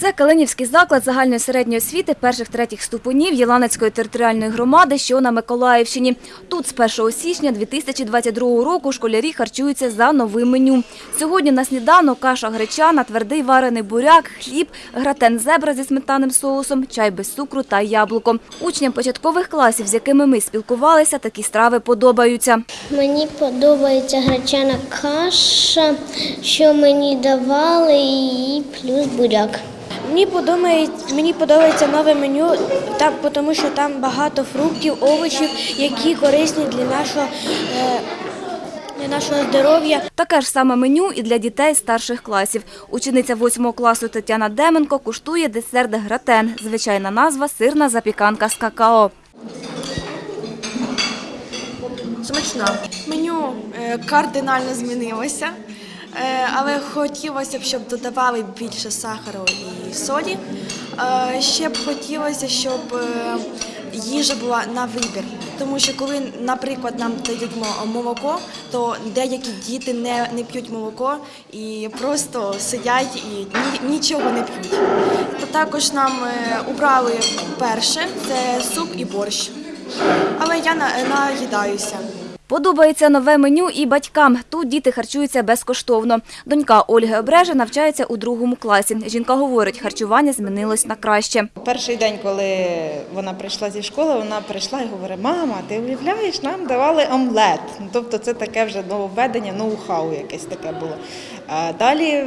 Це Калинівський заклад загальної середньої освіти перших-третіх ступенів Єланецької територіальної громади, що на Миколаївщині. Тут з 1 січня 2022 року школярі харчуються за новим меню. Сьогодні на сніданок каша гречана, твердий варений буряк, хліб, гратен зебра зі сметанним соусом, чай без цукру та яблуко. Учням початкових класів, з якими ми спілкувалися, такі страви подобаються. Мені подобається гречана каша, що мені давали, і плюс буряк. Мені подобається, мені подобається нове меню, там, тому що там багато фруктів, овочів, які корисні для нашого, е, для нашого здоров'я. Таке ж саме меню і для дітей старших класів. Учениця 8 класу Тетяна Деменко куштує десерт гратен. Звичайна назва – сирна запіканка з какао. Смачно. Меню е, кардинально змінилося, але хотілося б, щоб додавали більше сахару і солі. Е, Ще б хотілося, щоб е, їжа була на вибір. Тому що коли, наприклад, нам дають молоко, то деякі діти не, не п'ють молоко і просто сидять і нічого не п'ють. Також нам е, убрали перше це суп і борщ. Але я на- наїдаюся. Подобається нове меню і батькам. Тут діти харчуються безкоштовно. Донька Ольги Обреже навчається у другому класі. Жінка говорить, харчування змінилось на краще. Перший день, коли вона прийшла зі школи, вона прийшла і говорить: мама, ти уявляєш, нам давали омлет. Ну, Тобто це таке вже нововведення, ноу-хау якесь таке було. Далі,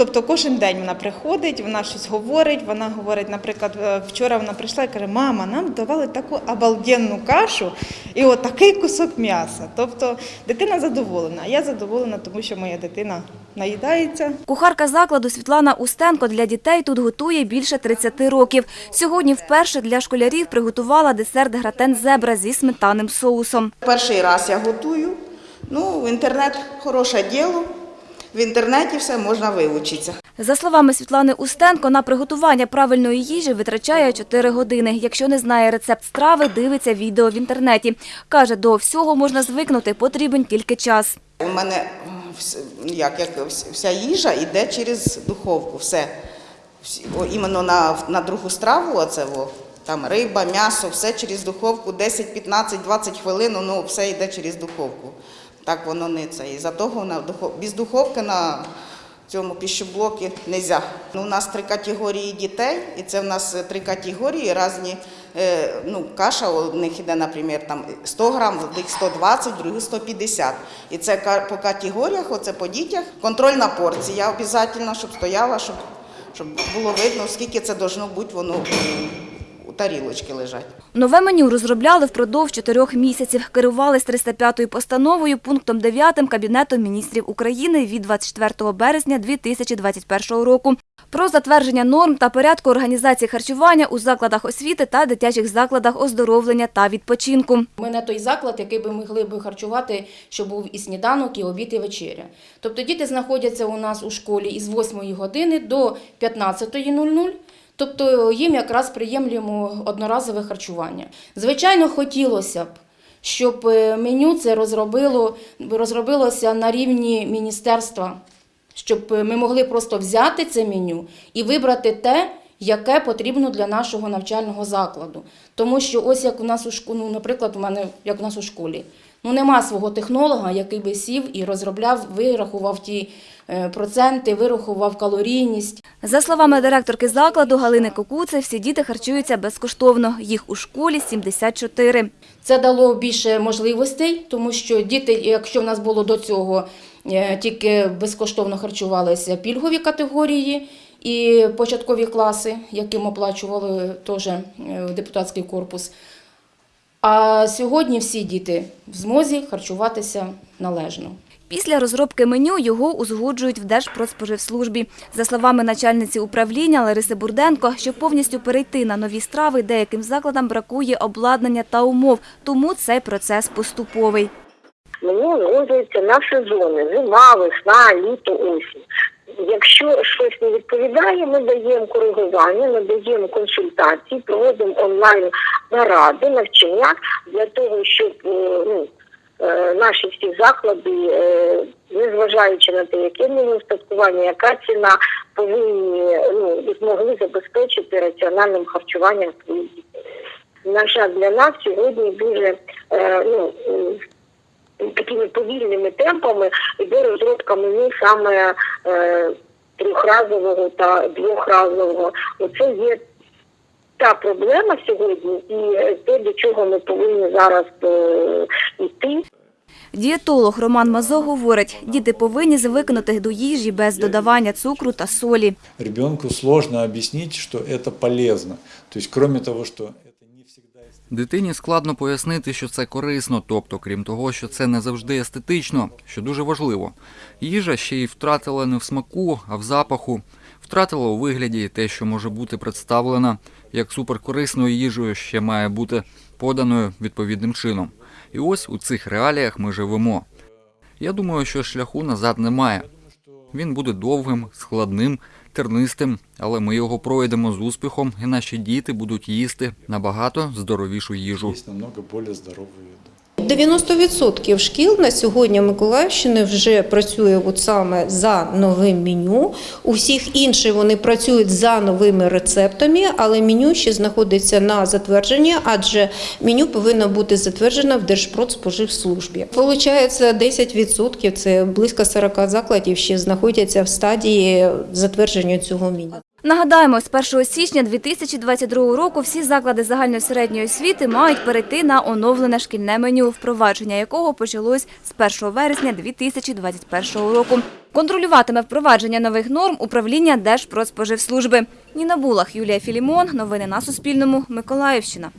тобто кожен день вона приходить, вона щось говорить. Вона говорить, наприклад, е, вчора вона прийшла і каже, мама, нам давали таку обалденну кашу і от такий кусок м'яса. Тобто дитина задоволена. А я задоволена, тому що моя дитина наїдається. Кухарка закладу Світлана Устенко для дітей тут готує більше 30 років. Сьогодні вперше для школярів приготувала десерт гратен зебра зі сметанним соусом. Перший раз я готую. Ну, інтернет хороше діло. В інтернеті все можна вивчитися. За словами Світлани Устенко, на приготування правильної їжі витрачає 4 години. Якщо не знає рецепт страви, дивиться відео в інтернеті. Каже, до всього можна звикнути, потрібен тільки час. У мене як, як вся їжа йде через духовку. Все. Іменно на, на другу страву, оце во, там риба, м'ясо, все через духовку, 10, 15, 20 хвилин, ну все йде через духовку. Так воно не це. І за того на без духовки на цьому піщоблокі не можна. Ну, у нас три категорії дітей, і це в нас е, три категорії різні. Е, ну, каша у них іде, наприклад, там 100 грам, в них 120, в других 150. І це по категоріях, оце по дітях. Контрольна порція обов'язково, щоб стояла, щоб, щоб було видно, скільки це должно бути воно у, тарілочці лежать. Нове меню розробляли впродовж чотирьох місяців. Керувались 305-ю постановою пунктом 9 Кабінету міністрів України від 24 березня 2021 року про затвердження норм та порядку організації харчування у закладах освіти та дитячих закладах оздоровлення та відпочинку. Ми не той заклад, який би могли би харчувати, щоб був і сніданок, і обід, і вечеря. Тобто діти знаходяться у нас у школі із 8 години до 15.00. Тобто їм якраз приємлюємо одноразове харчування. Звичайно, хотілося б, щоб е, меню це розробило, розробилося на рівні міністерства, щоб ми могли просто взяти це меню і вибрати те, яке потрібно для нашого навчального закладу. Тому що ось як у нас у школі, ну, наприклад, у мене як у нас у школі, ну нема свого технолога, який би сів і розробляв, вирахував ті е, проценти, вирахував калорійність. За словами директорки закладу Галини Кокуце, всі діти харчуються безкоштовно. Їх у школі 74. Це дало більше можливостей, тому що діти, якщо в нас було до цього е, тільки безкоштовно харчувалися пільгові категорії і початкові класи, яким оплачували теж е, депутатський корпус. А сьогодні всі діти в змозі харчуватися належно. Після розробки меню його узгоджують в Держпродспоживслужбі. За словами начальниці управління Лариси Бурденко, щоб повністю перейти на нові страви, деяким закладам бракує обладнання та умов, тому цей процес поступовий. Меню узгоджується на сезони, зима, весна, літо, осінь. Якщо щось не відповідає, ми даємо коригування, надаємо консультації, проводимо онлайн наради, навчання для того, щоб е, ну, е, наші всі заклади, е, незважаючи на те, яке в устаткування, яка ціна, повинні ну, змогли забезпечити раціональним харчуванням своїх дітей. На жаль, для нас сьогодні дуже ну, такими повільними темпами йде розробка меню саме трьохразового та двохразового. Оце є та проблема сьогодні, і е, те, до чого ми повинні зараз е, йти. Дієтолог Роман Мазо говорить, діти повинні звикнути до їжі без додавання цукру та солі. Ребенку сложно объяснить, что это полезно. То есть, кроме того, что это не всегда Дитині складно пояснити, що це корисно, тобто, крім того, що це не завжди естетично, що дуже важливо. Їжа ще й втратила не в смаку, а в запаху, втратила у вигляді те, що може бути представлена як суперкорисною їжею, ще має бути поданою відповідним чином. І ось у цих реаліях ми живемо. Я думаю, що шляху назад немає. Він буде довгим, складним, тернистим, але ми його пройдемо з успіхом, і наші діти будуть їсти набагато здоровішу їжу. Есть намного более здоровую еду. 90% шкіл на сьогодні Миколаївщини вже працює от саме за новим меню. У всіх інших вони працюють за новими рецептами, але меню ще знаходиться на затвердженні, адже меню повинно бути затверджено в Держпродспоживслужбі. Получається 10%, це близько 40 закладів ще знаходяться в стадії затвердження цього меню. Нагадаємо, з 1 січня 2022 року всі заклади загальної середньої освіти мають перейти на оновлене шкільне меню, впровадження якого почалось з 1 вересня 2021 року. Контролюватиме впровадження нових норм управління Держпродспоживслужби. Ніна Булах, Юлія Філімон. Новини на Суспільному. Миколаївщина.